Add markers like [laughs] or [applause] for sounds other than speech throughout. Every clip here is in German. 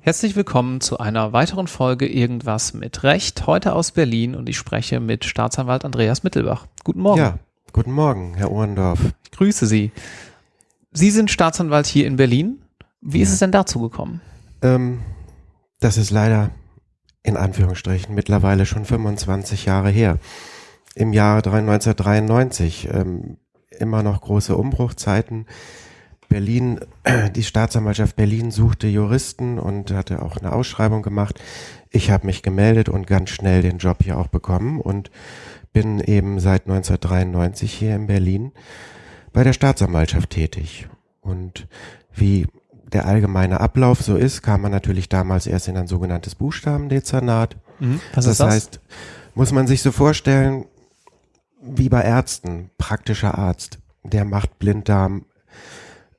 Herzlich willkommen zu einer weiteren Folge Irgendwas mit Recht, heute aus Berlin und ich spreche mit Staatsanwalt Andreas Mittelbach. Guten Morgen. Ja, guten Morgen, Herr Ohrendorf. Ich grüße Sie. Sie sind Staatsanwalt hier in Berlin. Wie ja. ist es denn dazu gekommen? Ähm, das ist leider in Anführungsstrichen mittlerweile schon 25 Jahre her. Im Jahre 1993, ähm, immer noch große Umbruchzeiten Berlin, [clears throat] die Staatsanwaltschaft Berlin suchte Juristen und hatte auch eine Ausschreibung gemacht. Ich habe mich gemeldet und ganz schnell den Job hier auch bekommen und bin eben seit 1993 hier in Berlin bei der Staatsanwaltschaft tätig. Und wie der allgemeine Ablauf so ist, kam man natürlich damals erst in ein sogenanntes Buchstabendezernat. Mhm. Was das, das heißt, muss man sich so vorstellen, wie bei Ärzten, praktischer Arzt, der macht Blinddarm,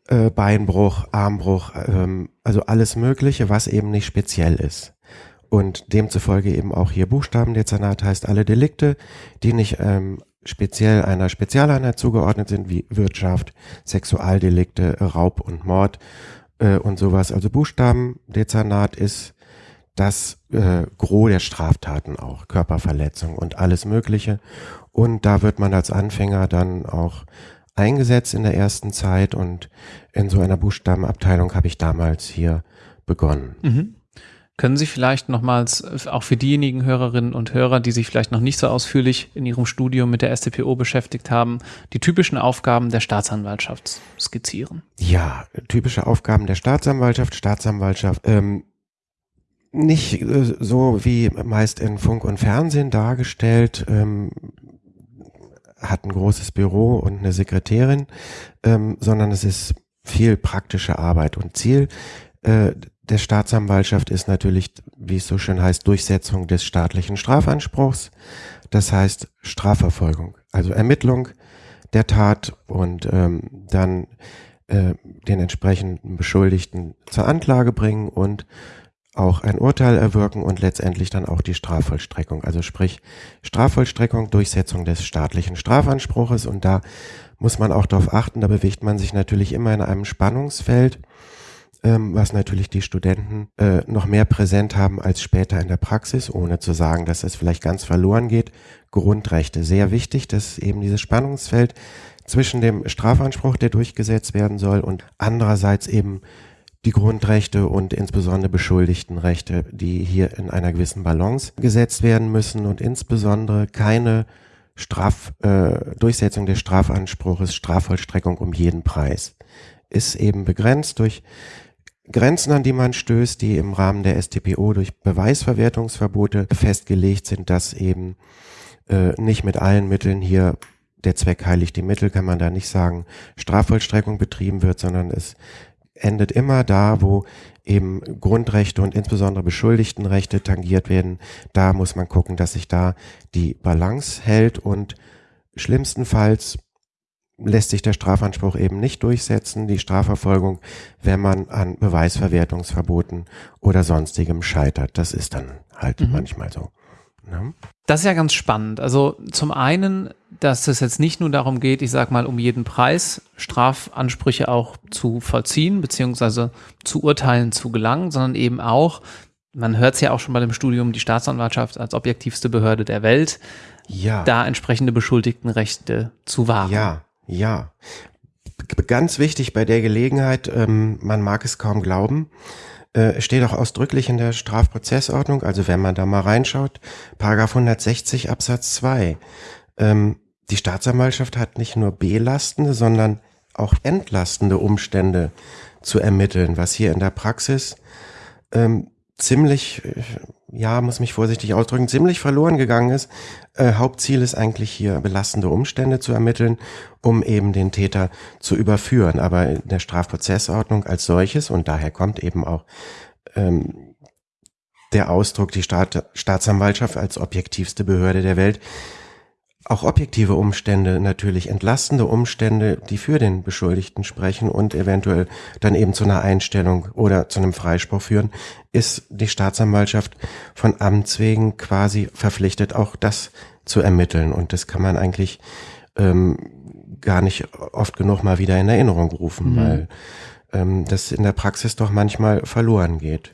äh, Beinbruch, Armbruch, ähm, also alles Mögliche, was eben nicht speziell ist. Und demzufolge eben auch hier Buchstabendezernat heißt alle Delikte, die nicht ähm, speziell einer Spezialeinheit zugeordnet sind, wie Wirtschaft, Sexualdelikte, Raub und Mord äh, und sowas. Also Buchstabendezernat ist das äh, Gros der Straftaten auch, Körperverletzung und alles Mögliche. Und da wird man als Anfänger dann auch eingesetzt in der ersten Zeit und in so einer Buchstabenabteilung habe ich damals hier begonnen. Mhm. Können Sie vielleicht nochmals, auch für diejenigen Hörerinnen und Hörer, die sich vielleicht noch nicht so ausführlich in ihrem Studium mit der StPO beschäftigt haben, die typischen Aufgaben der Staatsanwaltschaft skizzieren? Ja, typische Aufgaben der Staatsanwaltschaft. Staatsanwaltschaft, ähm, nicht äh, so wie meist in Funk und Fernsehen dargestellt, ähm, hat ein großes Büro und eine Sekretärin, ähm, sondern es ist viel praktische Arbeit und Ziel äh, der Staatsanwaltschaft ist natürlich, wie es so schön heißt, Durchsetzung des staatlichen Strafanspruchs. Das heißt Strafverfolgung, also Ermittlung der Tat und ähm, dann äh, den entsprechenden Beschuldigten zur Anklage bringen und auch ein Urteil erwirken und letztendlich dann auch die Strafvollstreckung. Also sprich Strafvollstreckung, Durchsetzung des staatlichen Strafanspruches und da muss man auch darauf achten, da bewegt man sich natürlich immer in einem Spannungsfeld, ähm, was natürlich die Studenten äh, noch mehr präsent haben als später in der Praxis, ohne zu sagen, dass es vielleicht ganz verloren geht. Grundrechte, sehr wichtig, dass eben dieses Spannungsfeld zwischen dem Strafanspruch, der durchgesetzt werden soll, und andererseits eben die Grundrechte und insbesondere Beschuldigtenrechte, die hier in einer gewissen Balance gesetzt werden müssen und insbesondere keine Straf, äh, Durchsetzung des Strafanspruches, Strafvollstreckung um jeden Preis. Ist eben begrenzt durch Grenzen, an die man stößt, die im Rahmen der STPO durch Beweisverwertungsverbote festgelegt sind, dass eben äh, nicht mit allen Mitteln hier der Zweck heiligt die Mittel, kann man da nicht sagen, Strafvollstreckung betrieben wird, sondern es endet immer da, wo eben Grundrechte und insbesondere Beschuldigtenrechte tangiert werden. Da muss man gucken, dass sich da die Balance hält und schlimmstenfalls lässt sich der Strafanspruch eben nicht durchsetzen, die Strafverfolgung, wenn man an Beweisverwertungsverboten oder sonstigem scheitert. Das ist dann halt mhm. manchmal so. Ne? Das ist ja ganz spannend. Also zum einen, dass es jetzt nicht nur darum geht, ich sag mal, um jeden Preis Strafansprüche auch zu vollziehen, beziehungsweise zu Urteilen zu gelangen, sondern eben auch, man hört es ja auch schon bei dem Studium, die Staatsanwaltschaft als objektivste Behörde der Welt, ja. da entsprechende Beschuldigtenrechte zu wahren. Ja, ja. Ganz wichtig bei der Gelegenheit, ähm, man mag es kaum glauben, äh, steht auch ausdrücklich in der Strafprozessordnung, also wenn man da mal reinschaut, Paragraph 160 Absatz 2. Ähm, die Staatsanwaltschaft hat nicht nur belastende, sondern auch entlastende Umstände zu ermitteln, was hier in der Praxis ähm, ziemlich, ja, muss mich vorsichtig ausdrücken, ziemlich verloren gegangen ist. Äh, Hauptziel ist eigentlich hier belastende Umstände zu ermitteln, um eben den Täter zu überführen. Aber in der Strafprozessordnung als solches, und daher kommt eben auch ähm, der Ausdruck, die Staat, Staatsanwaltschaft als objektivste Behörde der Welt, auch objektive Umstände, natürlich entlastende Umstände, die für den Beschuldigten sprechen und eventuell dann eben zu einer Einstellung oder zu einem Freispruch führen, ist die Staatsanwaltschaft von Amts wegen quasi verpflichtet, auch das zu ermitteln. Und das kann man eigentlich ähm, gar nicht oft genug mal wieder in Erinnerung rufen, mhm. weil ähm, das in der Praxis doch manchmal verloren geht.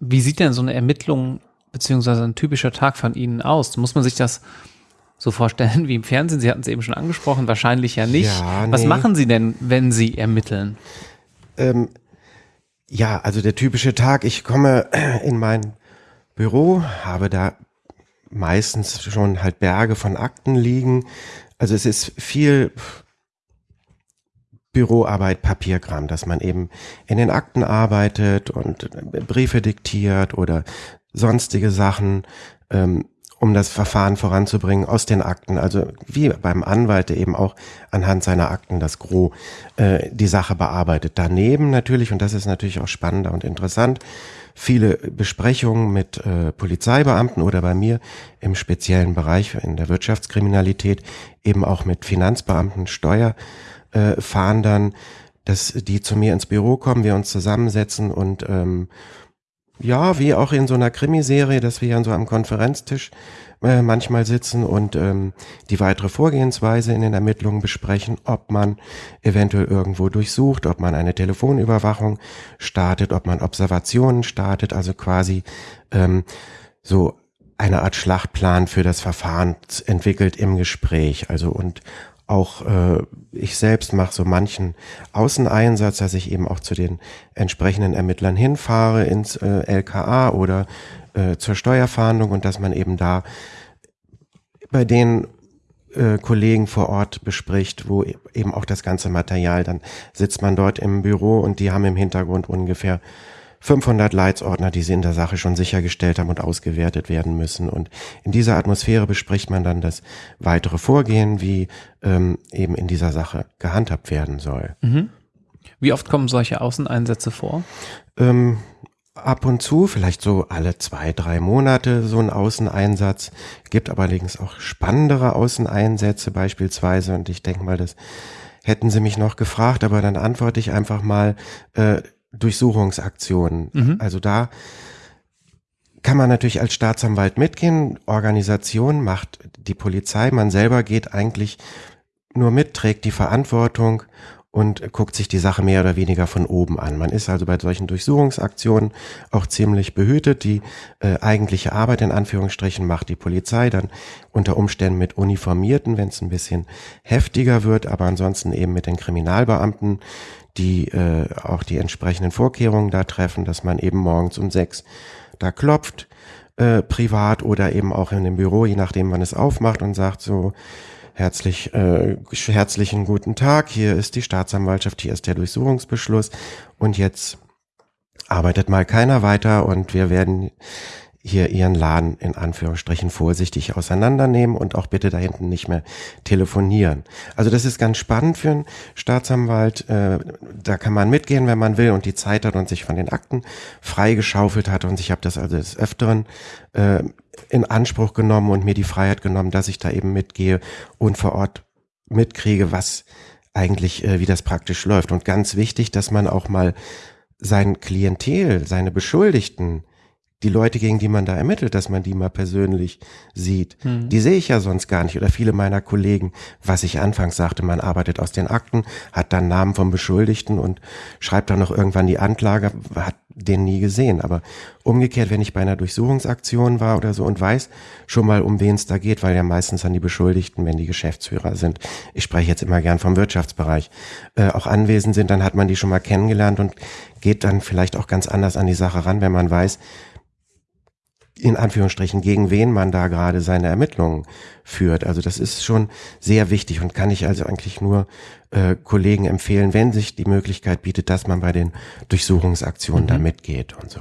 Wie sieht denn so eine Ermittlung beziehungsweise ein typischer Tag von Ihnen aus? Muss man sich das so vorstellen wie im Fernsehen? Sie hatten es eben schon angesprochen, wahrscheinlich ja nicht. Ja, nee. Was machen Sie denn, wenn Sie ermitteln? Ähm, ja, also der typische Tag, ich komme [clears throat] in mein Büro, habe da meistens schon halt Berge von Akten liegen. Also es ist viel Büroarbeit, Papierkram, dass man eben in den Akten arbeitet und Briefe diktiert oder sonstige Sachen. Ähm, um das Verfahren voranzubringen aus den Akten. Also wie beim Anwalt, der eben auch anhand seiner Akten das Gros äh, die Sache bearbeitet. Daneben natürlich, und das ist natürlich auch spannender und interessant, viele Besprechungen mit äh, Polizeibeamten oder bei mir im speziellen Bereich in der Wirtschaftskriminalität eben auch mit Finanzbeamten, Steuerfahndern, äh, dass die zu mir ins Büro kommen, wir uns zusammensetzen und ähm, ja, wie auch in so einer Krimiserie, dass wir ja so am Konferenztisch äh, manchmal sitzen und ähm, die weitere Vorgehensweise in den Ermittlungen besprechen, ob man eventuell irgendwo durchsucht, ob man eine Telefonüberwachung startet, ob man Observationen startet, also quasi ähm, so eine Art Schlachtplan für das Verfahren entwickelt im Gespräch. Also und auch äh, ich selbst mache so manchen Außeneinsatz, dass ich eben auch zu den entsprechenden Ermittlern hinfahre ins äh, LKA oder äh, zur Steuerfahndung und dass man eben da bei den äh, Kollegen vor Ort bespricht, wo eben auch das ganze Material, dann sitzt man dort im Büro und die haben im Hintergrund ungefähr 500 Leitsordner, die sie in der Sache schon sichergestellt haben und ausgewertet werden müssen. Und in dieser Atmosphäre bespricht man dann das weitere Vorgehen, wie ähm, eben in dieser Sache gehandhabt werden soll. Mhm. Wie oft kommen solche Außeneinsätze vor? Ähm, ab und zu, vielleicht so alle zwei, drei Monate so ein Außeneinsatz. Gibt allerdings auch spannendere Außeneinsätze beispielsweise. Und ich denke mal, das hätten Sie mich noch gefragt, aber dann antworte ich einfach mal, äh, Durchsuchungsaktionen. Mhm. Also da kann man natürlich als Staatsanwalt mitgehen. Organisation macht die Polizei. Man selber geht eigentlich nur mit, trägt die Verantwortung und guckt sich die Sache mehr oder weniger von oben an. Man ist also bei solchen Durchsuchungsaktionen auch ziemlich behütet. Die äh, eigentliche Arbeit in Anführungsstrichen macht die Polizei dann unter Umständen mit Uniformierten, wenn es ein bisschen heftiger wird, aber ansonsten eben mit den Kriminalbeamten, die äh, auch die entsprechenden Vorkehrungen da treffen, dass man eben morgens um sechs da klopft, äh, privat oder eben auch in dem Büro, je nachdem man es aufmacht und sagt so, herzlich, äh, herzlichen guten Tag, hier ist die Staatsanwaltschaft, hier ist der Durchsuchungsbeschluss und jetzt arbeitet mal keiner weiter und wir werden hier ihren Laden in Anführungsstrichen vorsichtig auseinandernehmen und auch bitte da hinten nicht mehr telefonieren. Also das ist ganz spannend für einen Staatsanwalt. Äh, da kann man mitgehen, wenn man will und die Zeit hat und sich von den Akten freigeschaufelt hat. Und ich habe das also des Öfteren äh, in Anspruch genommen und mir die Freiheit genommen, dass ich da eben mitgehe und vor Ort mitkriege, was eigentlich, äh, wie das praktisch läuft. Und ganz wichtig, dass man auch mal sein Klientel, seine Beschuldigten die Leute, gegen die man da ermittelt, dass man die mal persönlich sieht, hm. die sehe ich ja sonst gar nicht. Oder viele meiner Kollegen, was ich anfangs sagte, man arbeitet aus den Akten, hat dann Namen vom Beschuldigten und schreibt dann noch irgendwann die Anklage, hat den nie gesehen. Aber umgekehrt, wenn ich bei einer Durchsuchungsaktion war oder so und weiß schon mal, um wen es da geht, weil ja meistens an die Beschuldigten, wenn die Geschäftsführer sind, ich spreche jetzt immer gern vom Wirtschaftsbereich, äh, auch anwesend sind, dann hat man die schon mal kennengelernt und geht dann vielleicht auch ganz anders an die Sache ran, wenn man weiß, in Anführungsstrichen, gegen wen man da gerade seine Ermittlungen führt. Also das ist schon sehr wichtig und kann ich also eigentlich nur äh, Kollegen empfehlen, wenn sich die Möglichkeit bietet, dass man bei den Durchsuchungsaktionen mhm. da mitgeht und so.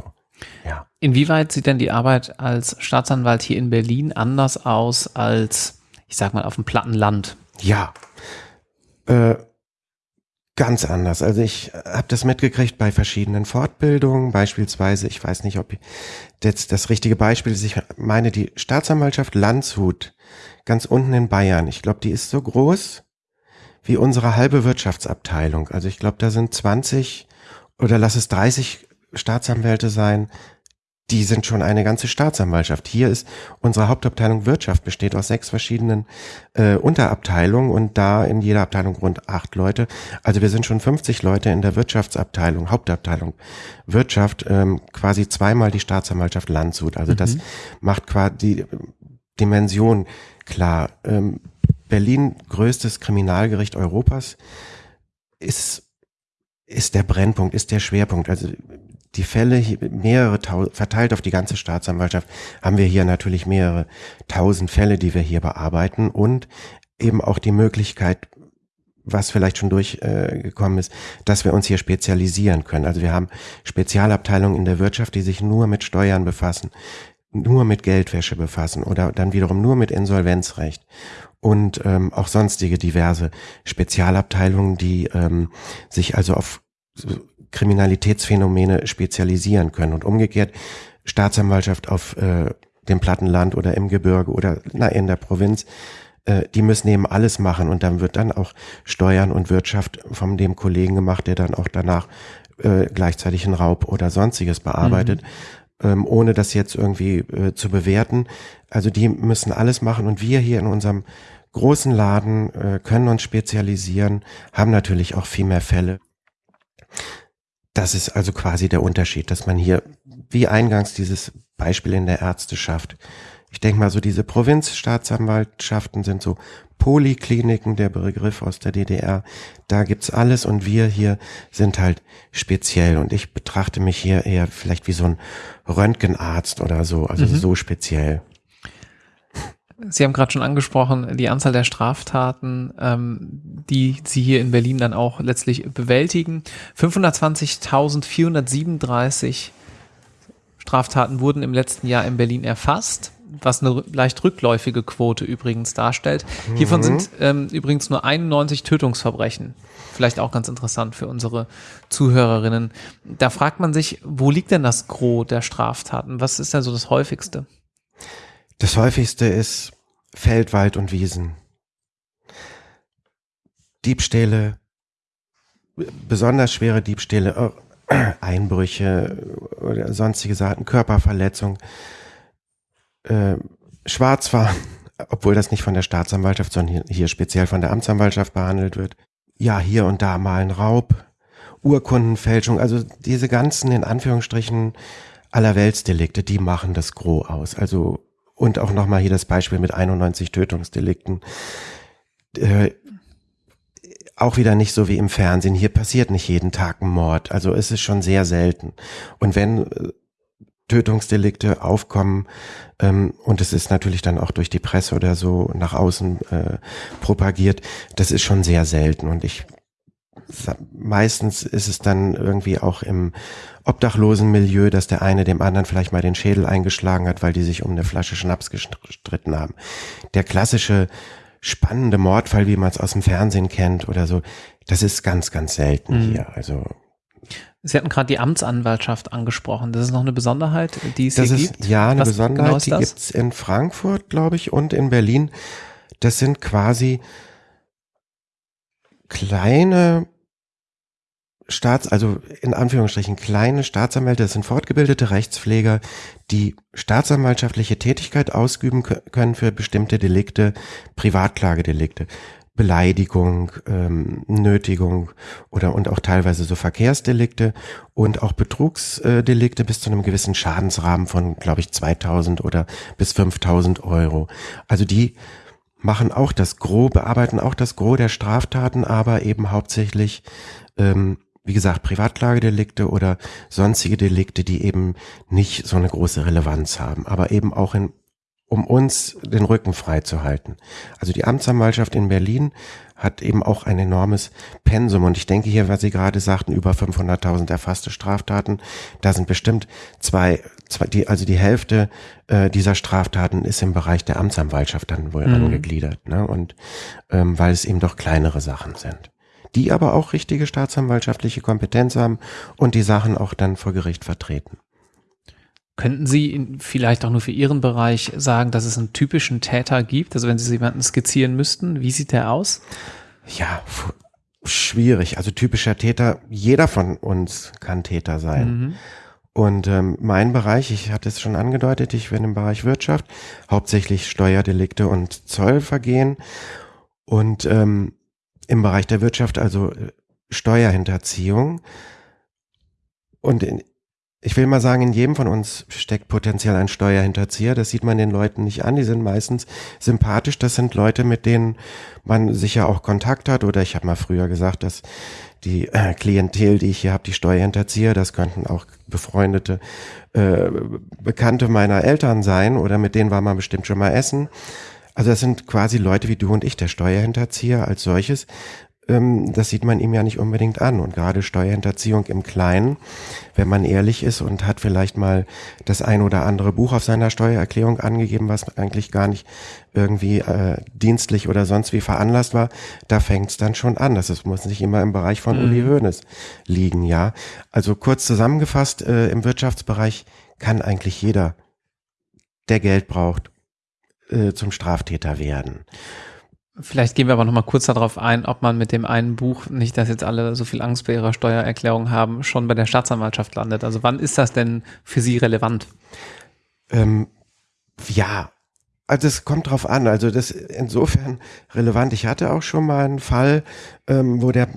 Ja. Inwieweit sieht denn die Arbeit als Staatsanwalt hier in Berlin anders aus als, ich sag mal, auf dem platten Land? Ja. Äh, Ganz anders. Also ich habe das mitgekriegt bei verschiedenen Fortbildungen, beispielsweise, ich weiß nicht, ob jetzt das richtige Beispiel ist, ich meine die Staatsanwaltschaft Landshut, ganz unten in Bayern. Ich glaube, die ist so groß wie unsere halbe Wirtschaftsabteilung. Also ich glaube, da sind 20 oder lass es 30 Staatsanwälte sein, die sind schon eine ganze Staatsanwaltschaft. Hier ist unsere Hauptabteilung Wirtschaft, besteht aus sechs verschiedenen äh, Unterabteilungen und da in jeder Abteilung rund acht Leute. Also wir sind schon 50 Leute in der Wirtschaftsabteilung, Hauptabteilung Wirtschaft, ähm, quasi zweimal die Staatsanwaltschaft Landshut. Also mhm. das macht quasi die Dimension klar. Ähm, Berlin, größtes Kriminalgericht Europas, ist ist der Brennpunkt, ist der Schwerpunkt. Also die Fälle, mehrere verteilt auf die ganze Staatsanwaltschaft, haben wir hier natürlich mehrere tausend Fälle, die wir hier bearbeiten und eben auch die Möglichkeit, was vielleicht schon durchgekommen äh, ist, dass wir uns hier spezialisieren können. Also wir haben Spezialabteilungen in der Wirtschaft, die sich nur mit Steuern befassen, nur mit Geldwäsche befassen oder dann wiederum nur mit Insolvenzrecht und ähm, auch sonstige diverse Spezialabteilungen, die ähm, sich also auf Kriminalitätsphänomene spezialisieren können und umgekehrt Staatsanwaltschaft auf äh, dem Plattenland oder im Gebirge oder na, in der Provinz, äh, die müssen eben alles machen und dann wird dann auch Steuern und Wirtschaft von dem Kollegen gemacht, der dann auch danach äh, gleichzeitig einen Raub oder sonstiges bearbeitet. Mhm. Ähm, ohne das jetzt irgendwie äh, zu bewerten. Also die müssen alles machen und wir hier in unserem großen Laden äh, können uns spezialisieren, haben natürlich auch viel mehr Fälle. Das ist also quasi der Unterschied, dass man hier, wie eingangs dieses Beispiel in der Ärzteschaft, ich denke mal so diese Provinzstaatsanwaltschaften sind so Polikliniken, der Begriff aus der DDR. Da gibt's alles und wir hier sind halt speziell und ich betrachte mich hier eher vielleicht wie so ein Röntgenarzt oder so, also mhm. so speziell. Sie haben gerade schon angesprochen, die Anzahl der Straftaten, ähm, die Sie hier in Berlin dann auch letztlich bewältigen. 520.437 Straftaten wurden im letzten Jahr in Berlin erfasst, was eine leicht rückläufige Quote übrigens darstellt. Mhm. Hiervon sind ähm, übrigens nur 91 Tötungsverbrechen. Vielleicht auch ganz interessant für unsere Zuhörerinnen. Da fragt man sich, wo liegt denn das Gros der Straftaten? Was ist denn so das häufigste? Das häufigste ist Feld, Wald und Wiesen. Diebstähle, besonders schwere Diebstähle, äh, [clears throat] Einbrüche oder sonstige Sachen, Körperverletzung, äh, Schwarzfahren, [laughs] obwohl das nicht von der Staatsanwaltschaft, sondern hier, speziell von der Amtsanwaltschaft behandelt wird. Ja, hier und da mal ein Raub, Urkundenfälschung, also diese ganzen in Anführungsstrichen Allerweltsdelikte, die machen das Gros aus. Also und auch nochmal hier das Beispiel mit 91 Tötungsdelikten. Äh, auch wieder nicht so wie im Fernsehen. Hier passiert nicht jeden Tag ein Mord. Also es ist schon sehr selten. Und wenn äh, Tötungsdelikte aufkommen ähm, und es ist natürlich dann auch durch die Presse oder so nach außen äh, propagiert, das ist schon sehr selten. Und ich meistens ist es dann irgendwie auch im obdachlosen Milieu, dass der eine dem anderen vielleicht mal den Schädel eingeschlagen hat, weil die sich um eine Flasche Schnaps gestritten haben. Der klassische spannende Mordfall, wie man es aus dem Fernsehen kennt oder so, das ist ganz, ganz selten mhm. hier. Also Sie hatten gerade die Amtsanwaltschaft angesprochen. Das ist noch eine Besonderheit, die es das hier ist, gibt. Ja, eine Was Besonderheit, genau die gibt's in Frankfurt, glaube ich, und in Berlin. Das sind quasi kleine Staats, also in Anführungsstrichen kleine Staatsanwälte, das sind fortgebildete Rechtspfleger, die staatsanwaltschaftliche Tätigkeit ausüben können für bestimmte Delikte, Privatklagedelikte. Beleidigung, ähm, Nötigung oder und auch teilweise so Verkehrsdelikte und auch Betrugsdelikte bis zu einem gewissen Schadensrahmen von, glaube ich, 2000 oder bis 5000 Euro. Also die machen auch das Gros, bearbeiten auch das Gros der Straftaten, aber eben hauptsächlich ähm, wie gesagt, Privatklagedelikte oder sonstige Delikte, die eben nicht so eine große Relevanz haben, aber eben auch in, um uns den Rücken frei zu halten. Also die Amtsanwaltschaft in Berlin hat eben auch ein enormes Pensum und ich denke hier, was Sie gerade sagten, über 500.000 erfasste Straftaten, da sind bestimmt zwei, zwei die, also die Hälfte äh, dieser Straftaten ist im Bereich der Amtsanwaltschaft dann wohl mhm. angegliedert, ne? Und ähm, weil es eben doch kleinere Sachen sind die aber auch richtige staatsanwaltschaftliche Kompetenz haben und die Sachen auch dann vor Gericht vertreten. Könnten Sie vielleicht auch nur für Ihren Bereich sagen, dass es einen typischen Täter gibt? Also wenn Sie jemanden skizzieren müssten, wie sieht der aus? Ja, schwierig. Also typischer Täter, jeder von uns kann Täter sein. Mhm. Und ähm, mein Bereich, ich hatte es schon angedeutet, ich bin im Bereich Wirtschaft, hauptsächlich Steuerdelikte und Zollvergehen. Und ähm, im Bereich der Wirtschaft, also äh, Steuerhinterziehung. Und in, ich will mal sagen, in jedem von uns steckt potenziell ein Steuerhinterzieher. Das sieht man den Leuten nicht an. Die sind meistens sympathisch. Das sind Leute, mit denen man sicher auch Kontakt hat. Oder ich habe mal früher gesagt, dass die äh, Klientel, die ich hier habe, die Steuerhinterzieher, das könnten auch befreundete äh, Bekannte meiner Eltern sein. Oder mit denen war man bestimmt schon mal essen. Also das sind quasi Leute wie du und ich, der Steuerhinterzieher als solches ähm, das sieht man ihm ja nicht unbedingt an. Und gerade Steuerhinterziehung im Kleinen, wenn man ehrlich ist und hat vielleicht mal das ein oder andere Buch auf seiner Steuererklärung angegeben, was eigentlich gar nicht irgendwie äh, dienstlich oder sonst wie veranlasst war, da fängt es dann schon an. Das ist, muss nicht immer im Bereich von mhm. Uli Hoeneß liegen, ja. Also kurz zusammengefasst, äh, im Wirtschaftsbereich kann eigentlich jeder, der Geld braucht, äh, zum Straftäter werden. Vielleicht gehen wir aber noch mal kurz darauf ein, ob man mit dem einen Buch, nicht dass jetzt alle so viel Angst bei ihrer Steuererklärung haben, schon bei der Staatsanwaltschaft landet. Also wann ist das denn für Sie relevant? Ähm, ja, also es kommt drauf an. Also das ist insofern relevant. Ich hatte auch schon mal einen Fall, ähm, wo der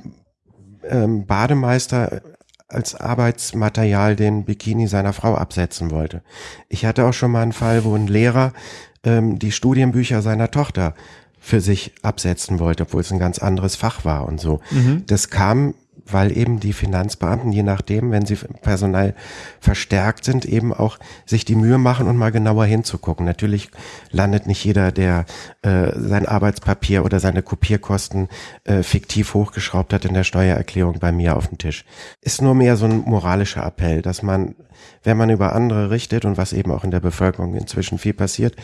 ähm, Bademeister als Arbeitsmaterial den Bikini seiner Frau absetzen wollte. Ich hatte auch schon mal einen Fall, wo ein Lehrer ähm, die Studienbücher seiner Tochter für sich absetzen wollte, obwohl es ein ganz anderes Fach war und so. Mhm. Das kam, weil eben die Finanzbeamten, je nachdem, wenn sie personell verstärkt sind, eben auch sich die Mühe machen und mal genauer hinzugucken. Natürlich landet nicht jeder, der äh, sein Arbeitspapier oder seine Kopierkosten äh, fiktiv hochgeschraubt hat in der Steuererklärung bei mir auf dem Tisch. Ist nur mehr so ein moralischer Appell, dass man, wenn man über andere richtet und was eben auch in der Bevölkerung inzwischen viel passiert,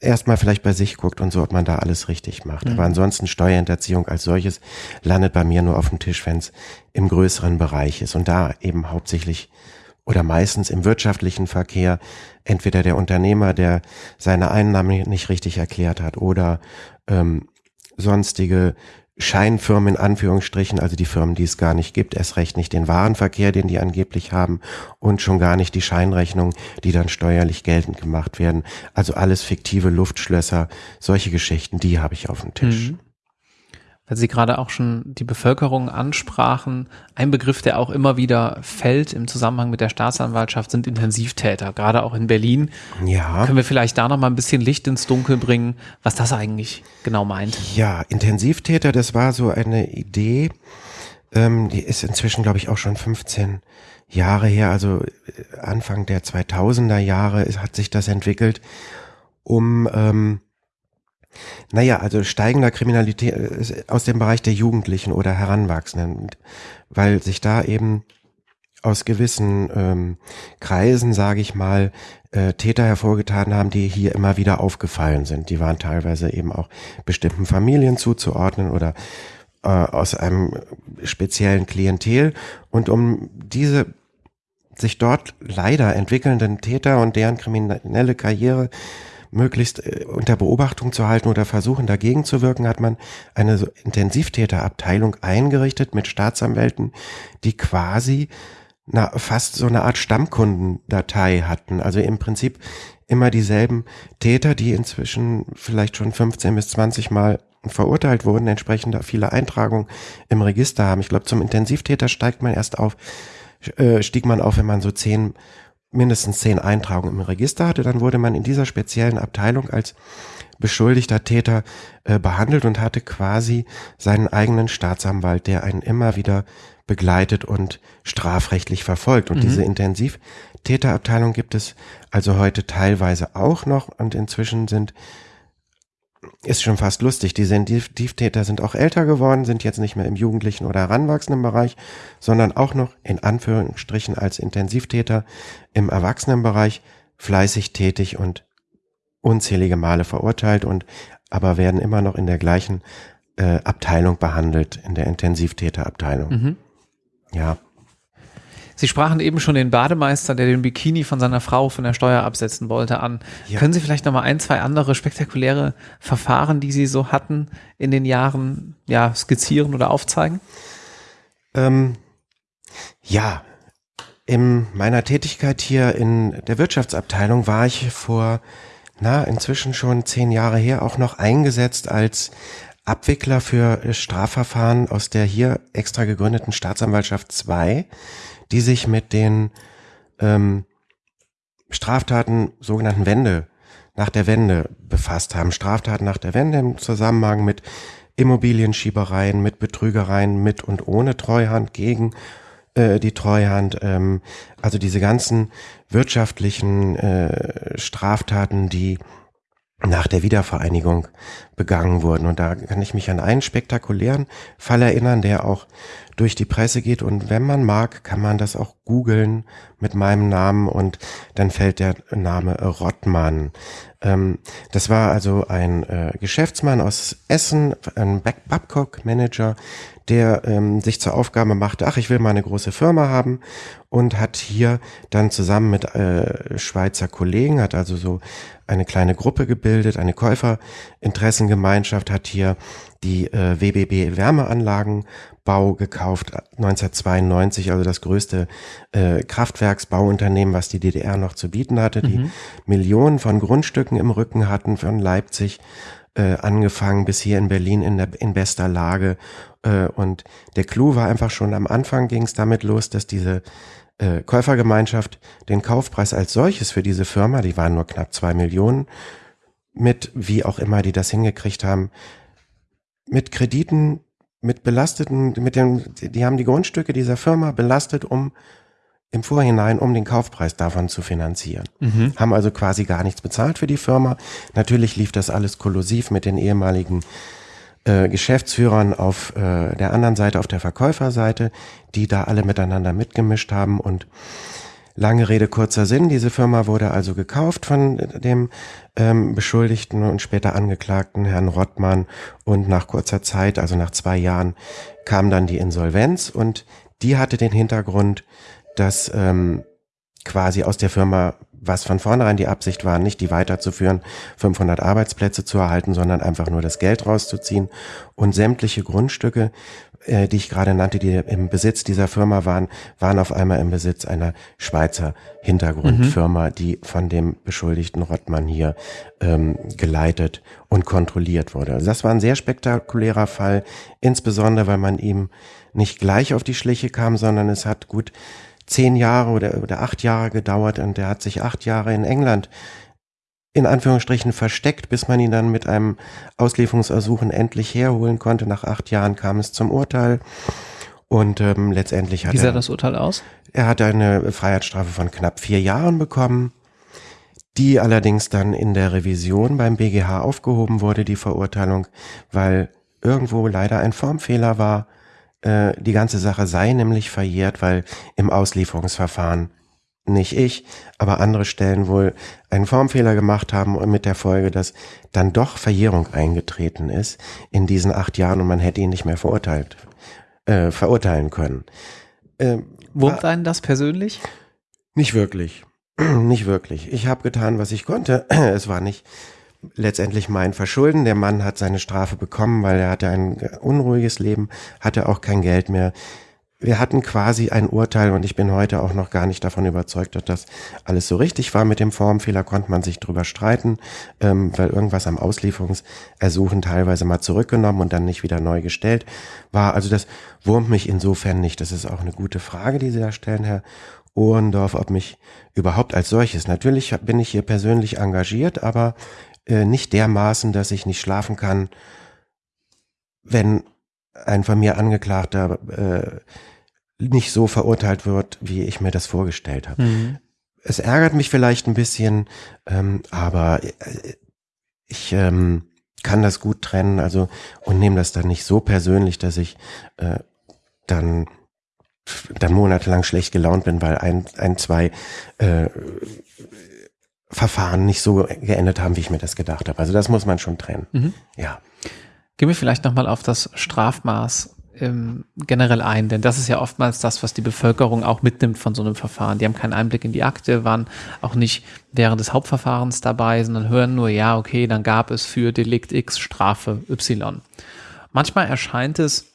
erstmal vielleicht bei sich guckt und so, ob man da alles richtig macht. Mhm. Aber ansonsten Steuerhinterziehung als solches landet bei mir nur auf dem Tisch, wenn es im größeren Bereich ist. Und da eben hauptsächlich oder meistens im wirtschaftlichen Verkehr entweder der Unternehmer, der seine Einnahmen nicht richtig erklärt hat oder ähm, sonstige Scheinfirmen in Anführungsstrichen, also die Firmen, die es gar nicht gibt, erst recht nicht den Warenverkehr, den die angeblich haben und schon gar nicht die Scheinrechnungen, die dann steuerlich geltend gemacht werden. Also alles fiktive Luftschlösser, solche Geschichten, die habe ich auf dem Tisch. Mhm weil Sie gerade auch schon die Bevölkerung ansprachen. Ein Begriff, der auch immer wieder fällt im Zusammenhang mit der Staatsanwaltschaft, sind Intensivtäter, gerade auch in Berlin. Ja. Können wir vielleicht da noch mal ein bisschen Licht ins Dunkel bringen, was das eigentlich genau meint? Ja, Intensivtäter, das war so eine Idee, ähm, die ist inzwischen, glaube ich, auch schon 15 Jahre her, also äh, Anfang der 2000er Jahre hat sich das entwickelt, um ähm, naja, also steigender Kriminalität äh, aus dem Bereich der Jugendlichen oder Heranwachsenden, weil sich da eben aus gewissen ähm, Kreisen, sage ich mal, äh, Täter hervorgetan haben, die hier immer wieder aufgefallen sind. Die waren teilweise eben auch bestimmten Familien zuzuordnen oder äh, aus einem speziellen Klientel. Und um diese sich dort leider entwickelnden Täter und deren kriminelle Karriere möglichst äh, unter Beobachtung zu halten oder versuchen dagegen zu wirken, hat man eine Intensivtäterabteilung eingerichtet mit Staatsanwälten, die quasi na, fast so eine Art Stammkundendatei hatten. Also im Prinzip immer dieselben Täter, die inzwischen vielleicht schon 15 bis 20 Mal verurteilt wurden, entsprechend viele Eintragungen im Register haben. Ich glaube, zum Intensivtäter steigt man erst auf, äh, stieg man auf, wenn man so zehn mindestens zehn Eintragungen im Register hatte, dann wurde man in dieser speziellen Abteilung als beschuldigter Täter äh, behandelt und hatte quasi seinen eigenen Staatsanwalt, der einen immer wieder begleitet und strafrechtlich verfolgt. Und mhm. diese Intensivtäterabteilung gibt es also heute teilweise auch noch und inzwischen sind ist schon fast lustig. Die Sensitivtäter sind auch älter geworden, sind jetzt nicht mehr im jugendlichen oder heranwachsenden Bereich, sondern auch noch in Anführungsstrichen als Intensivtäter im Erwachsenenbereich fleißig tätig und unzählige Male verurteilt und aber werden immer noch in der gleichen äh, Abteilung behandelt, in der Intensivtäterabteilung. Mhm. Ja. Sie sprachen eben schon den Bademeister, der den Bikini von seiner Frau von der Steuer absetzen wollte, an. Ja. Können Sie vielleicht noch mal ein, zwei andere spektakuläre Verfahren, die Sie so hatten in den Jahren, ja, skizzieren oder aufzeigen? Ähm, ja, in meiner Tätigkeit hier in der Wirtschaftsabteilung war ich vor, na, inzwischen schon zehn Jahre her auch noch eingesetzt als Abwickler für Strafverfahren aus der hier extra gegründeten Staatsanwaltschaft 2 die sich mit den ähm, Straftaten sogenannten Wende, nach der Wende befasst haben. Straftaten nach der Wende im Zusammenhang mit Immobilienschiebereien, mit Betrügereien, mit und ohne Treuhand, gegen äh, die Treuhand, ähm, also diese ganzen wirtschaftlichen äh, Straftaten, die nach der Wiedervereinigung begangen wurden. Und da kann ich mich an einen spektakulären Fall erinnern, der auch durch die Presse geht und wenn man mag, kann man das auch googeln mit meinem Namen und dann fällt der Name Rottmann. Ähm, das war also ein äh, Geschäftsmann aus Essen, ein Babcock-Manager, der ähm, sich zur Aufgabe machte, ach, ich will mal eine große Firma haben und hat hier dann zusammen mit äh, Schweizer Kollegen, hat also so eine kleine Gruppe gebildet, eine Käuferinteressengemeinschaft, hat hier die äh, WBB Wärmeanlagenbau gekauft, 1992, also das größte äh, Kraftwerksbauunternehmen, was die DDR noch zu bieten hatte, die mhm. Millionen von Grundstücken im Rücken hatten, von Leipzig äh, angefangen bis hier in Berlin in, der, in bester Lage. Äh, und der Clou war einfach schon am Anfang ging es damit los, dass diese äh, Käufergemeinschaft den Kaufpreis als solches für diese Firma, die waren nur knapp zwei Millionen, mit wie auch immer die das hingekriegt haben, mit Krediten, mit belasteten, mit dem, die haben die Grundstücke dieser Firma belastet, um im Vorhinein, um den Kaufpreis davon zu finanzieren. Mhm. Haben also quasi gar nichts bezahlt für die Firma. Natürlich lief das alles kollusiv mit den ehemaligen äh, Geschäftsführern auf äh, der anderen Seite, auf der Verkäuferseite, die da alle miteinander mitgemischt haben und Lange Rede, kurzer Sinn. Diese Firma wurde also gekauft von dem ähm, Beschuldigten und später Angeklagten Herrn Rottmann. Und nach kurzer Zeit, also nach zwei Jahren, kam dann die Insolvenz. Und die hatte den Hintergrund, dass ähm, quasi aus der Firma, was von vornherein die Absicht war, nicht die weiterzuführen, 500 Arbeitsplätze zu erhalten, sondern einfach nur das Geld rauszuziehen und sämtliche Grundstücke äh, die ich gerade nannte, die im Besitz dieser Firma waren, waren auf einmal im Besitz einer Schweizer Hintergrundfirma, mhm. die von dem beschuldigten Rottmann hier ähm, geleitet und kontrolliert wurde. Also das war ein sehr spektakulärer Fall, insbesondere weil man ihm nicht gleich auf die Schliche kam, sondern es hat gut zehn Jahre oder, oder acht Jahre gedauert und er hat sich acht Jahre in England in Anführungsstrichen versteckt, bis man ihn dann mit einem Auslieferungsersuchen endlich herholen konnte. Nach acht Jahren kam es zum Urteil. Und ähm, letztendlich hat Wie sah er, das Urteil aus? Er hat eine Freiheitsstrafe von knapp vier Jahren bekommen, die allerdings dann in der Revision beim BGH aufgehoben wurde, die Verurteilung, weil irgendwo leider ein Formfehler war. Äh, die ganze Sache sei nämlich verjährt, weil im Auslieferungsverfahren nicht ich, aber andere Stellen wohl einen Formfehler gemacht haben und mit der Folge, dass dann doch Verjährung eingetreten ist in diesen acht Jahren und man hätte ihn nicht mehr verurteilt, äh, verurteilen können. Äh, Wurmt einen das persönlich? Nicht wirklich. [clears throat] nicht wirklich. Ich habe getan, was ich konnte. [clears throat] es war nicht letztendlich mein Verschulden. Der Mann hat seine Strafe bekommen, weil er hatte ein unruhiges Leben, hatte auch kein Geld mehr wir hatten quasi ein Urteil und ich bin heute auch noch gar nicht davon überzeugt, dass das alles so richtig war mit dem Formfehler, konnte man sich drüber streiten, ähm, weil irgendwas am Auslieferungsersuchen teilweise mal zurückgenommen und dann nicht wieder neu gestellt war. Also das wurmt mich insofern nicht. Das ist auch eine gute Frage, die Sie da stellen, Herr Ohrendorf, ob mich überhaupt als solches. Natürlich bin ich hier persönlich engagiert, aber äh, nicht dermaßen, dass ich nicht schlafen kann, wenn ein von mir Angeklagter äh, nicht so verurteilt wird, wie ich mir das vorgestellt habe. Mhm. Es ärgert mich vielleicht ein bisschen, ähm, aber äh, ich ähm, kann das gut trennen, also und nehme das dann nicht so persönlich, dass ich äh, dann dann monatelang schlecht gelaunt bin, weil ein, ein zwei äh, Verfahren nicht so geendet haben, wie ich mir das gedacht habe. Also das muss man schon trennen. Mhm. Ja. Gehen wir vielleicht nochmal auf das Strafmaß ähm, generell ein, denn das ist ja oftmals das, was die Bevölkerung auch mitnimmt von so einem Verfahren. Die haben keinen Einblick in die Akte, waren auch nicht während des Hauptverfahrens dabei, sondern hören nur, ja, okay, dann gab es für Delikt X Strafe Y. Manchmal erscheint es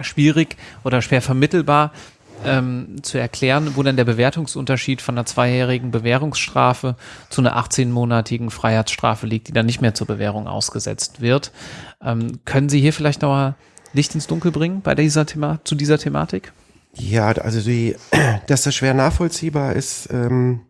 schwierig oder schwer vermittelbar, ähm, zu erklären, wo denn der Bewertungsunterschied von einer zweijährigen Bewährungsstrafe zu einer 18-monatigen Freiheitsstrafe liegt, die dann nicht mehr zur Bewährung ausgesetzt wird. Ähm, können Sie hier vielleicht noch mal Licht ins Dunkel bringen bei dieser Thema zu dieser Thematik? Ja, also die, [clears throat] dass das schwer nachvollziehbar ist, ähm,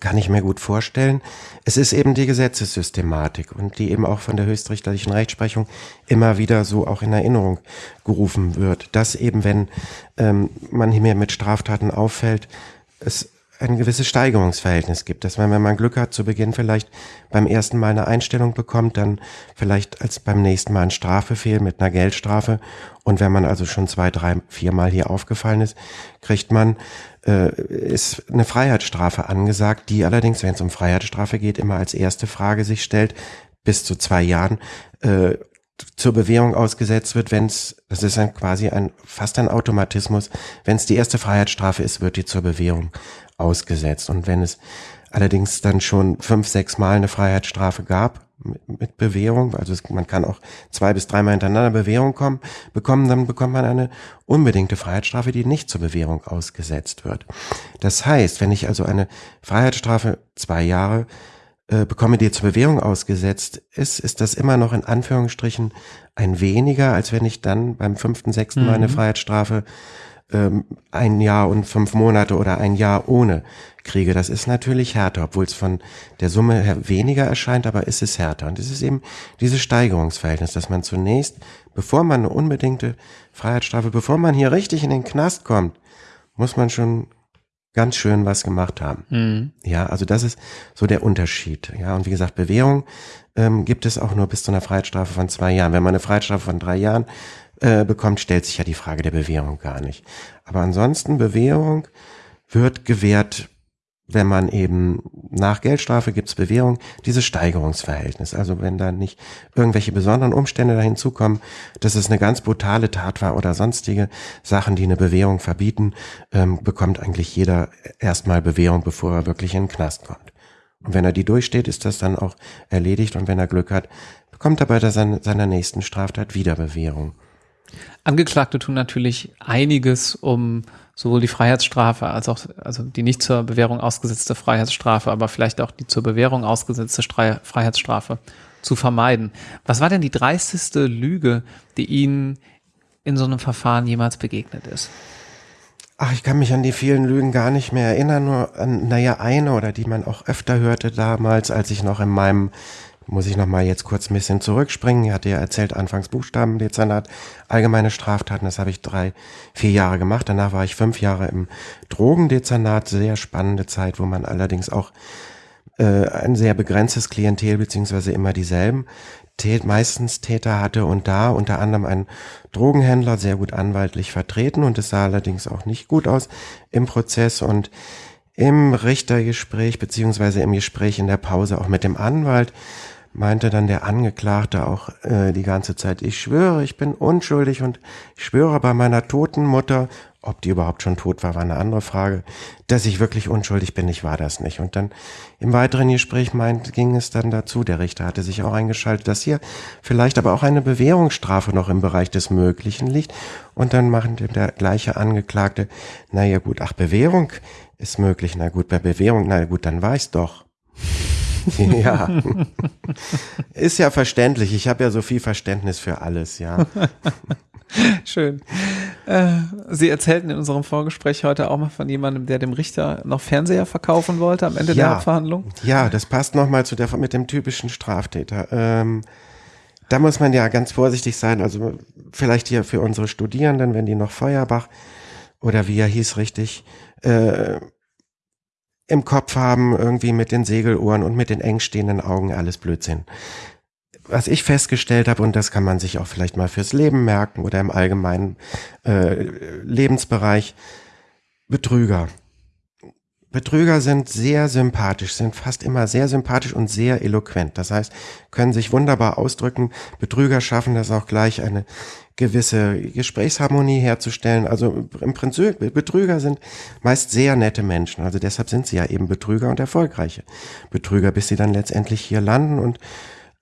kann ich mir gut vorstellen. Es ist eben die Gesetzessystematik und die eben auch von der höchstrichterlichen Rechtsprechung immer wieder so auch in Erinnerung gerufen wird, dass eben wenn ähm, man hier mit Straftaten auffällt, es ein gewisses Steigerungsverhältnis gibt, dass man, wenn man Glück hat, zu Beginn vielleicht beim ersten Mal eine Einstellung bekommt, dann vielleicht als beim nächsten Mal ein Strafbefehl mit einer Geldstrafe. Und wenn man also schon zwei, drei, vier Mal hier aufgefallen ist, kriegt man äh, ist eine Freiheitsstrafe angesagt, die allerdings, wenn es um Freiheitsstrafe geht, immer als erste Frage sich stellt, bis zu zwei Jahren äh, zur Bewährung ausgesetzt wird, wenn es, das ist dann quasi ein fast ein Automatismus, wenn es die erste Freiheitsstrafe ist, wird die zur Bewährung ausgesetzt. Und wenn es allerdings dann schon fünf, sechs Mal eine Freiheitsstrafe gab mit, Bewährung, also es, man kann auch zwei bis dreimal hintereinander Bewährung kommen, bekommen, dann bekommt man eine unbedingte Freiheitsstrafe, die nicht zur Bewährung ausgesetzt wird. Das heißt, wenn ich also eine Freiheitsstrafe zwei Jahre äh, bekomme, die zur Bewährung ausgesetzt ist, ist das immer noch in Anführungsstrichen ein weniger, als wenn ich dann beim fünften, sechsten Mal eine mhm. Freiheitsstrafe ähm, ein Jahr und fünf Monate oder ein Jahr ohne kriege. Das ist natürlich härter, obwohl es von der Summe her weniger erscheint, aber ist es härter. Und es ist eben dieses Steigerungsverhältnis, dass man zunächst, bevor man eine unbedingte Freiheitsstrafe, bevor man hier richtig in den Knast kommt, muss man schon ganz schön was gemacht haben. Mhm. Ja, also das ist so der Unterschied. Ja, und wie gesagt, Bewährung ähm, gibt es auch nur bis zu einer Freiheitsstrafe von zwei Jahren. Wenn man eine Freiheitsstrafe von drei Jahren äh, bekommt, stellt sich ja die Frage der Bewährung gar nicht. Aber ansonsten Bewährung wird gewährt, wenn man eben nach Geldstrafe gibt's Bewährung, dieses Steigerungsverhältnis. Also wenn da nicht irgendwelche besonderen Umstände dahin zukommen, dass es eine ganz brutale Tat war oder sonstige Sachen, die eine Bewährung verbieten, ähm, bekommt eigentlich jeder erstmal Bewährung, bevor er wirklich in den Knast kommt. Und wenn er die durchsteht, ist das dann auch erledigt und wenn er Glück hat, bekommt er bei seiner nächsten Straftat wieder Bewährung. Angeklagte tun natürlich einiges, um sowohl die Freiheitsstrafe als auch, also die nicht zur Bewährung ausgesetzte Freiheitsstrafe, aber vielleicht auch die zur Bewährung ausgesetzte Freiheitsstrafe zu vermeiden. Was war denn die dreisteste Lüge, die Ihnen in so einem Verfahren jemals begegnet ist? Ach, ich kann mich an die vielen Lügen gar nicht mehr erinnern, nur an, naja, eine oder die man auch öfter hörte damals, als ich noch in meinem muss ich noch mal jetzt kurz ein bisschen zurückspringen. Ich hatte ja erzählt, anfangs Buchstabendezernat, allgemeine Straftaten, das habe ich drei, vier Jahre gemacht. Danach war ich fünf Jahre im Drogendezernat, sehr spannende Zeit, wo man allerdings auch äh, ein sehr begrenztes Klientel beziehungsweise immer dieselben Tät, meistens Täter hatte und da unter anderem ein Drogenhändler sehr gut anwaltlich vertreten und es sah allerdings auch nicht gut aus im Prozess und im Richtergespräch beziehungsweise im Gespräch in der Pause auch mit dem Anwalt meinte dann der Angeklagte auch äh, die ganze Zeit, ich schwöre, ich bin unschuldig und ich schwöre bei meiner toten Mutter, ob die überhaupt schon tot war, war eine andere Frage, dass ich wirklich unschuldig bin, ich war das nicht. Und dann im weiteren Gespräch meint, ging es dann dazu, der Richter hatte sich auch eingeschaltet, dass hier vielleicht aber auch eine Bewährungsstrafe noch im Bereich des Möglichen liegt. Und dann machen der gleiche Angeklagte, naja gut, ach Bewährung ist möglich, na gut, bei Bewährung, na gut, dann war ich's doch. [laughs] ja. Ist ja verständlich. Ich habe ja so viel Verständnis für alles, ja. [laughs] Schön. Äh, Sie erzählten in unserem Vorgespräch heute auch mal von jemandem, der dem Richter noch Fernseher verkaufen wollte am Ende ja, der Verhandlung. Ja, das passt nochmal zu der mit dem typischen Straftäter. Ähm, da muss man ja ganz vorsichtig sein. Also vielleicht hier für unsere Studierenden, wenn die noch Feuerbach oder wie er hieß richtig, äh, im Kopf haben, irgendwie mit den Segelohren und mit den eng stehenden Augen, alles Blödsinn. Was ich festgestellt habe, und das kann man sich auch vielleicht mal fürs Leben merken oder im allgemeinen äh, Lebensbereich, Betrüger. Betrüger sind sehr sympathisch, sind fast immer sehr sympathisch und sehr eloquent. Das heißt, können sich wunderbar ausdrücken. Betrüger schaffen das auch gleich eine gewisse Gesprächsharmonie herzustellen. Also im Prinzip, Betrüger sind meist sehr nette Menschen. Also deshalb sind sie ja eben Betrüger und erfolgreiche Betrüger, bis sie dann letztendlich hier landen und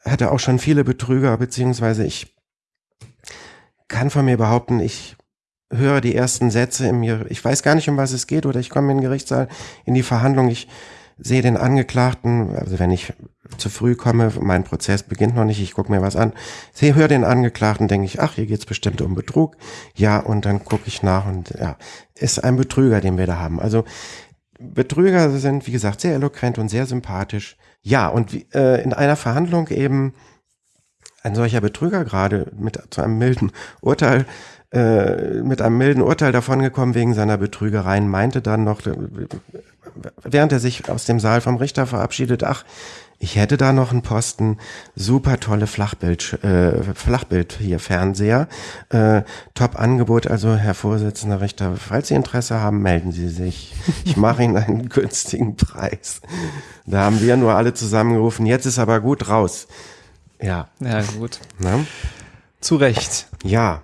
hatte auch schon viele Betrüger, beziehungsweise ich kann von mir behaupten, ich höre die ersten Sätze mir, ich weiß gar nicht, um was es geht, oder ich komme in den Gerichtssaal, in die Verhandlung, ich sehe den Angeklagten, also wenn ich zu früh komme, mein Prozess beginnt noch nicht, ich gucke mir was an, sehe, höre den Angeklagten, denke ich, ach, hier geht's bestimmt um Betrug, ja, und dann gucke ich nach und ja, ist ein Betrüger, den wir da haben. Also Betrüger sind, wie gesagt, sehr eloquent und sehr sympathisch. Ja, und äh, in einer Verhandlung eben ein solcher Betrüger gerade mit zu einem milden Urteil äh, mit einem milden Urteil davongekommen wegen seiner Betrügereien, meinte dann noch, äh, während er sich aus dem Saal vom Richter verabschiedet, ach, ich hätte da noch einen Posten, super tolle Flachbild, äh, Flachbild hier Fernseher, äh, top Angebot, also Herr Vorsitzender Richter, falls Sie Interesse haben, melden Sie sich. Ich mache Ihnen einen [laughs] günstigen Preis. Da haben wir nur alle zusammengerufen, jetzt ist aber gut raus. Ja. Ja, gut. Na? Zu Recht. Ja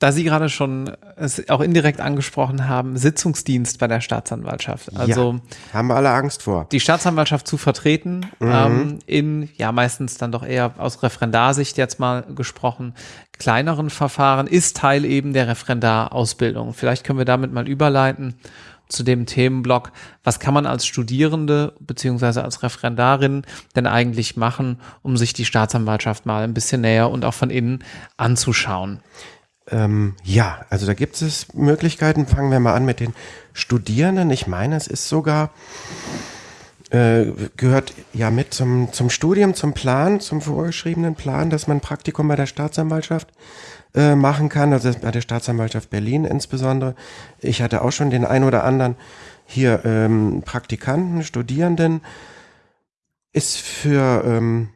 da Sie gerade schon es auch indirekt angesprochen haben, Sitzungsdienst bei der Staatsanwaltschaft. Also ja, haben wir alle Angst vor. Die Staatsanwaltschaft zu vertreten, mhm. ähm, in ja meistens dann doch eher aus Referendarsicht jetzt mal gesprochen, kleineren Verfahren, ist Teil eben der Referendarausbildung. Vielleicht können wir damit mal überleiten zu dem Themenblock, was kann man als Studierende beziehungsweise als Referendarin denn eigentlich machen, um sich die Staatsanwaltschaft mal ein bisschen näher und auch von innen anzuschauen? Ähm, ja, also da gibt es Möglichkeiten. Fangen wir mal an mit den Studierenden. Ich meine, es ist sogar, äh, gehört ja mit zum, zum Studium, zum Plan, zum vorgeschriebenen Plan, dass man Praktikum bei der Staatsanwaltschaft äh, machen kann, also bei der Staatsanwaltschaft Berlin insbesondere. Ich hatte auch schon den ein oder anderen hier ähm, Praktikanten, Studierenden. Ist für ähm,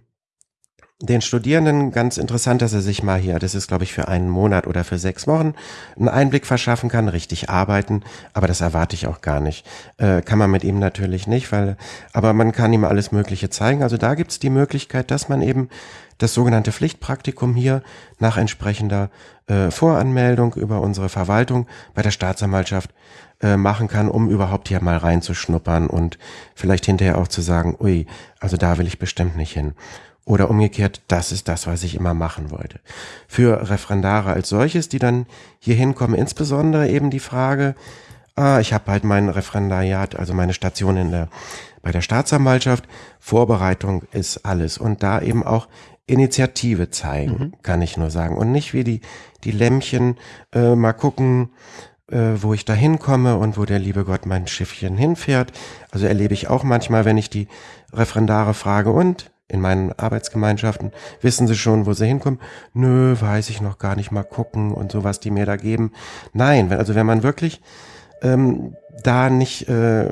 den Studierenden ganz interessant, dass er sich mal hier, das ist glaube ich für einen Monat oder für sechs Wochen, einen Einblick verschaffen kann, richtig arbeiten, aber das erwarte ich auch gar nicht. Äh, kann man mit ihm natürlich nicht, weil, aber man kann ihm alles Mögliche zeigen. Also da gibt's die Möglichkeit, dass man eben das sogenannte Pflichtpraktikum hier nach entsprechender äh, Voranmeldung über unsere Verwaltung bei der Staatsanwaltschaft äh, machen kann, um überhaupt hier mal reinzuschnuppern und vielleicht hinterher auch zu sagen, ui, also da will ich bestimmt nicht hin. Oder umgekehrt, das ist das, was ich immer machen wollte. Für Referendare als solches, die dann hier hinkommen, insbesondere eben die Frage, ah, ich habe halt mein Referendariat, also meine Station in der, bei der Staatsanwaltschaft, Vorbereitung ist alles. Und da eben auch Initiative zeigen, mhm. kann ich nur sagen. Und nicht wie die, die Lämmchen äh, mal gucken, äh, wo ich da hinkomme und wo der liebe Gott mein Schiffchen hinfährt. Also erlebe ich auch manchmal, wenn ich die Referendare frage, und in meinen Arbeitsgemeinschaften, wissen sie schon, wo sie hinkommen? Nö, weiß ich noch gar nicht mal gucken und so, was die mir da geben. Nein, also wenn man wirklich ähm, da nicht äh,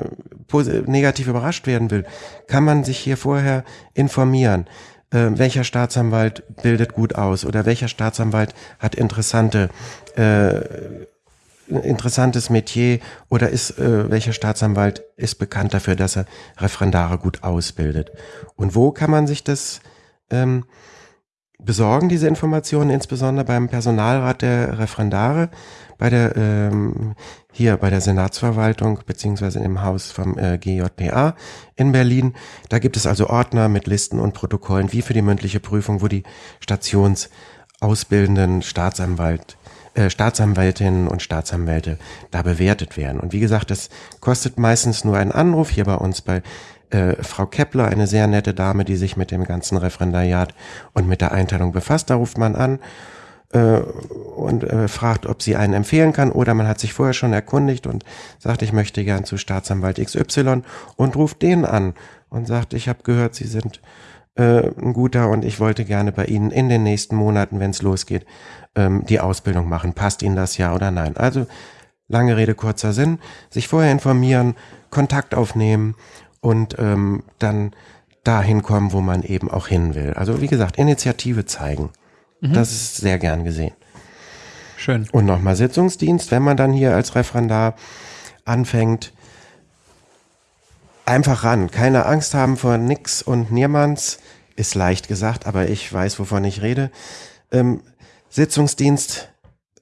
negativ überrascht werden will, kann man sich hier vorher informieren. Äh, welcher Staatsanwalt bildet gut aus oder welcher Staatsanwalt hat interessante äh, interessantes Metier oder ist äh, welcher Staatsanwalt ist bekannt dafür, dass er Referendare gut ausbildet? Und wo kann man sich das ähm, besorgen, diese Informationen, insbesondere beim Personalrat der Referendare, bei der ähm, hier bei der Senatsverwaltung beziehungsweise im Haus vom äh, GJPA in Berlin. Da gibt es also Ordner mit Listen und Protokollen wie für die mündliche Prüfung, wo die Stationsausbildenden Staatsanwalt äh, Staatsanwältinnen und Staatsanwälte da bewertet werden. Und wie gesagt, das kostet meistens nur einen Anruf hier bei uns bei äh, Frau Kepler, eine sehr nette Dame, die sich mit dem ganzen Referendariat und mit der Einteilung befasst. Da ruft man an äh, und äh, fragt, ob sie einen empfehlen kann oder man hat sich vorher schon erkundigt und sagt, ich möchte gern zu Staatsanwalt XY und ruft den an und sagt, ich habe gehört, Sie sind äh, ein guter und ich wollte gerne bei Ihnen in den nächsten Monaten, wenn es losgeht, ähm, die Ausbildung machen. Passt Ihnen das ja oder nein? Also lange Rede, kurzer Sinn, sich vorher informieren, Kontakt aufnehmen und ähm, dann dahin kommen, wo man eben auch hin will. Also wie gesagt, Initiative zeigen. Mhm. Das ist sehr gern gesehen. Schön. Und nochmal Sitzungsdienst, wenn man dann hier als Referendar anfängt, einfach ran. Keine Angst haben vor nix und niemands. Ist leicht gesagt, aber ich weiß, wovon ich rede. Ähm, Sitzungsdienst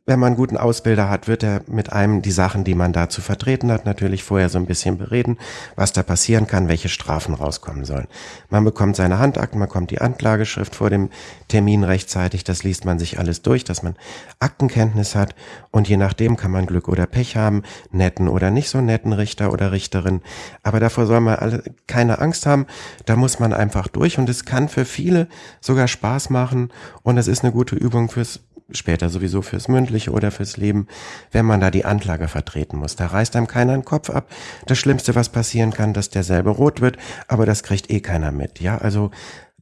wenn man einen guten Ausbilder hat, wird er mit einem die Sachen, die man da zu vertreten hat, natürlich vorher so ein bisschen bereden, was da passieren kann, welche Strafen rauskommen sollen. Man bekommt seine Handakten, man bekommt die Anklageschrift vor dem Termin rechtzeitig, das liest man sich alles durch, dass man Aktenkenntnis hat und je nachdem kann man Glück oder Pech haben, netten oder nicht so netten Richter oder Richterin. Aber davor soll man alle keine Angst haben, da muss man einfach durch und es kann für viele sogar Spaß machen und es ist eine gute Übung fürs später sowieso fürs Mündliche oder fürs Leben, wenn man da die Anklage vertreten muss. Da reißt einem keiner den Kopf ab. Das Schlimmste, was passieren kann, dass derselbe rot wird, aber das kriegt eh keiner mit. Ja, also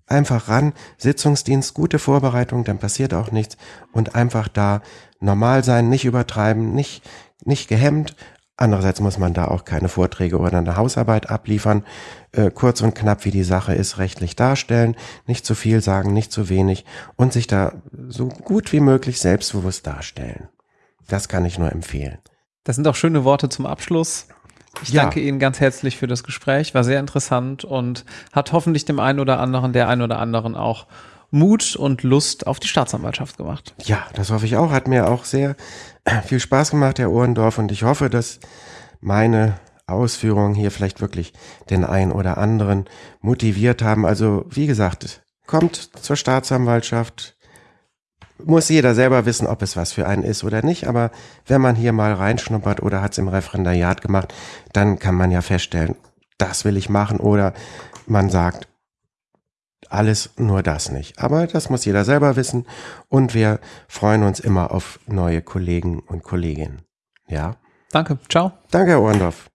einfach ran, Sitzungsdienst, gute Vorbereitung, dann passiert auch nichts und einfach da normal sein, nicht übertreiben, nicht, nicht gehemmt, Andererseits muss man da auch keine Vorträge oder eine Hausarbeit abliefern. Äh, kurz und knapp, wie die Sache ist, rechtlich darstellen, nicht zu viel sagen, nicht zu wenig und sich da so gut wie möglich selbstbewusst darstellen. Das kann ich nur empfehlen. Das sind auch schöne Worte zum Abschluss. Ich ja. danke Ihnen ganz herzlich für das Gespräch, war sehr interessant und hat hoffentlich dem einen oder anderen, der einen oder anderen auch Mut und Lust auf die Staatsanwaltschaft gemacht. Ja, das hoffe ich auch. Hat mir auch sehr [clears throat] viel Spaß gemacht, Herr Ohrendorf, und ich hoffe, dass meine Ausführungen hier vielleicht wirklich den einen oder anderen motiviert haben. Also, wie gesagt, kommt zur Staatsanwaltschaft. Muss jeder selber wissen, ob es was für einen ist oder nicht. Aber wenn man hier mal reinschnuppert oder hat es im Referendariat gemacht, dann kann man ja feststellen, das will ich machen. Oder man sagt, alles nur das nicht. Aber das muss jeder selber wissen und wir freuen uns immer auf neue Kollegen und Kolleginnen. Ja. Danke. Ciao. Danke, Herr Ohrendorf.